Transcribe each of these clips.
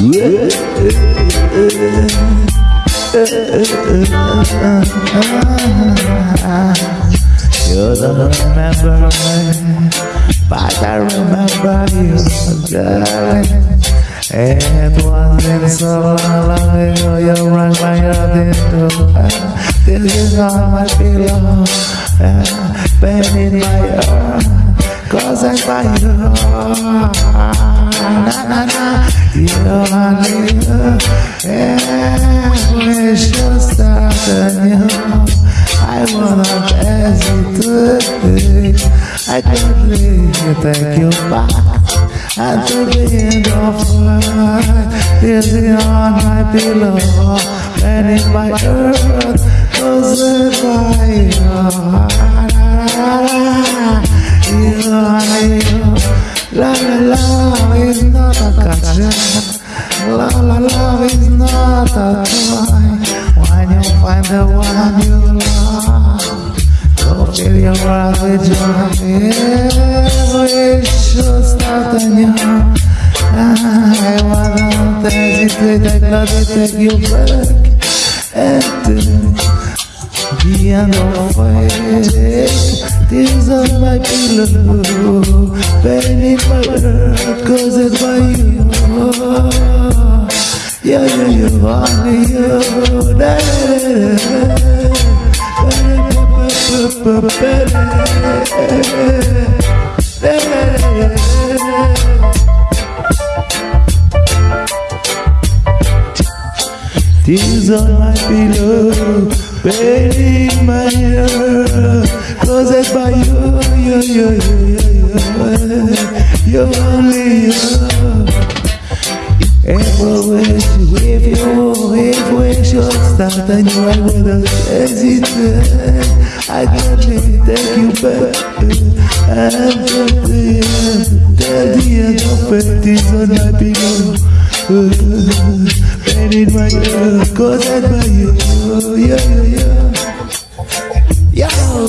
You don't remember me, but I remember you, darling. It wasn't so long, ago you rang my heart into This is my pillow, uh, pain in my heart Cause I find you, na na na You only you, yeah, we should start anew I wanna hesitate I can't leave, take you back at the end of life is on my pillow and in my earth gadget. La la la is not a toy. When you find the one you love, go fill your heart with joy. Wish Santana I wanna hesitate, I gotta take you back And the end of fate Tears on my pillow Pain in my heart caused by you. Yeah, yeah, you, only you da, da, da, Tears on my pillow, pain in my you, you, you, you, you, you, only you. We wish, if you, start and you I wouldn't hesitate, I can't take you back. From the end, the end of it is on my pillow my caused by you, yeah, yeah,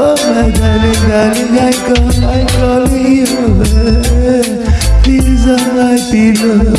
Oh my darling, darling, I call, I call you. Please are my pillow.